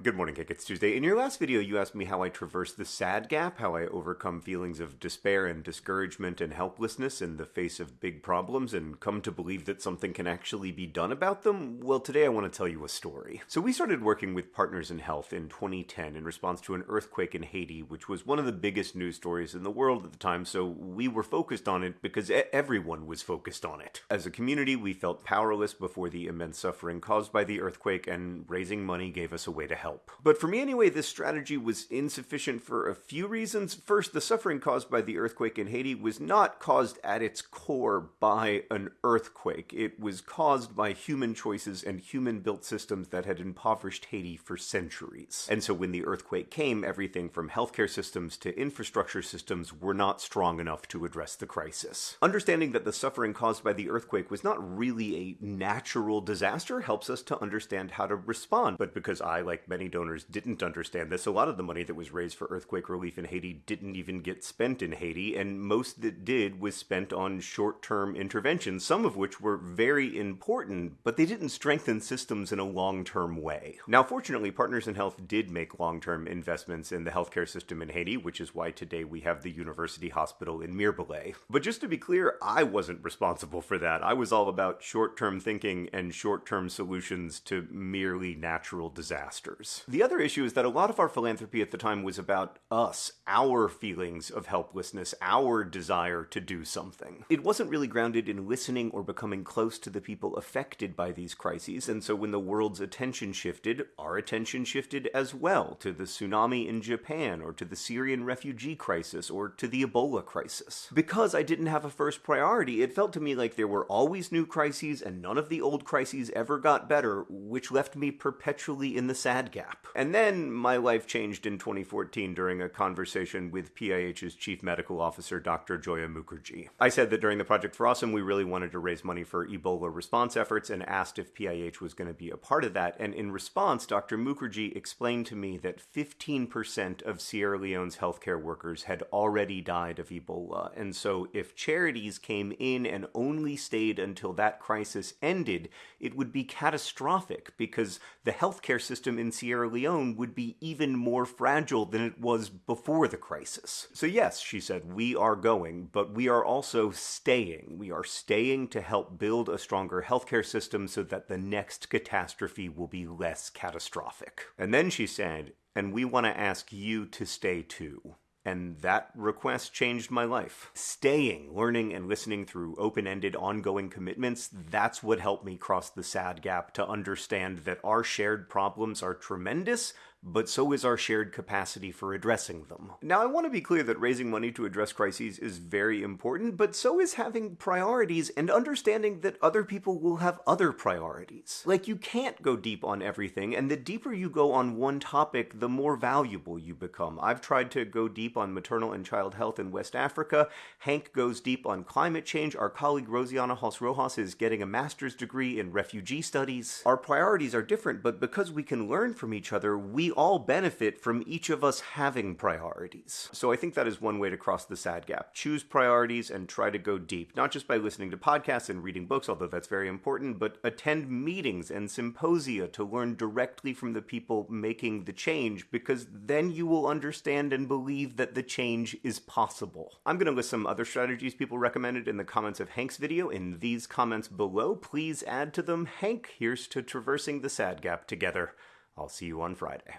Good morning, Hank. It's Tuesday. In your last video, you asked me how I traverse the sad gap, how I overcome feelings of despair and discouragement and helplessness in the face of big problems and come to believe that something can actually be done about them. Well, today I want to tell you a story. So, we started working with Partners in Health in 2010 in response to an earthquake in Haiti, which was one of the biggest news stories in the world at the time. So, we were focused on it because everyone was focused on it. As a community, we felt powerless before the immense suffering caused by the earthquake, and raising money gave us a way to help help. But for me anyway, this strategy was insufficient for a few reasons. First, the suffering caused by the earthquake in Haiti was not caused at its core by an earthquake. It was caused by human choices and human built systems that had impoverished Haiti for centuries. And so when the earthquake came, everything from healthcare systems to infrastructure systems were not strong enough to address the crisis. Understanding that the suffering caused by the earthquake was not really a natural disaster helps us to understand how to respond. But because I, like many many donors didn't understand this. A lot of the money that was raised for earthquake relief in Haiti didn't even get spent in Haiti, and most that did was spent on short term interventions, some of which were very important, but they didn't strengthen systems in a long term way. Now, fortunately, Partners in Health did make long term investments in the healthcare system in Haiti, which is why today we have the University Hospital in Mirebalais. But just to be clear, I wasn't responsible for that. I was all about short term thinking and short term solutions to merely natural disasters. The other issue is that a lot of our philanthropy at the time was about us, our feelings of helplessness, our desire to do something. It wasn't really grounded in listening or becoming close to the people affected by these crises, and so when the world's attention shifted, our attention shifted as well to the tsunami in Japan, or to the Syrian refugee crisis, or to the Ebola crisis. Because I didn't have a first priority, it felt to me like there were always new crises and none of the old crises ever got better, which left me perpetually in the sad gap. And then my life changed in 2014 during a conversation with PIH's Chief Medical Officer, Dr. Joia Mukherjee. I said that during the Project for Awesome, we really wanted to raise money for Ebola response efforts and asked if PIH was going to be a part of that. And in response, Dr. Mukherjee explained to me that 15% of Sierra Leone's healthcare workers had already died of Ebola. And so if charities came in and only stayed until that crisis ended, it would be catastrophic because the healthcare system in Sierra Leone would be even more fragile than it was before the crisis. So, yes, she said, we are going, but we are also staying. We are staying to help build a stronger healthcare system so that the next catastrophe will be less catastrophic. And then she said, and we want to ask you to stay too. And that request changed my life. Staying, learning, and listening through open ended, ongoing commitments, that's what helped me cross the sad gap to understand that our shared problems are tremendous, but so is our shared capacity for addressing them. Now, I want to be clear that raising money to address crises is very important, but so is having priorities and understanding that other people will have other priorities. Like, you can't go deep on everything, and the deeper you go on one topic, the more valuable you become. I've tried to go deep on maternal and child health in West Africa. Hank goes deep on climate change. Our colleague Rosianna Halse Rojas is getting a master's degree in refugee studies. Our priorities are different, but because we can learn from each other, we all benefit from each of us having priorities. So I think that is one way to cross the sad gap. Choose priorities and try to go deep, not just by listening to podcasts and reading books, although that's very important, but attend meetings and symposia to learn directly from the people making the change, because then you will understand and believe that the change is possible. I'm going to list some other strategies people recommended in the comments of Hank's video in these comments below. Please add to them. Hank, here's to traversing the sad gap together. I'll see you on Friday.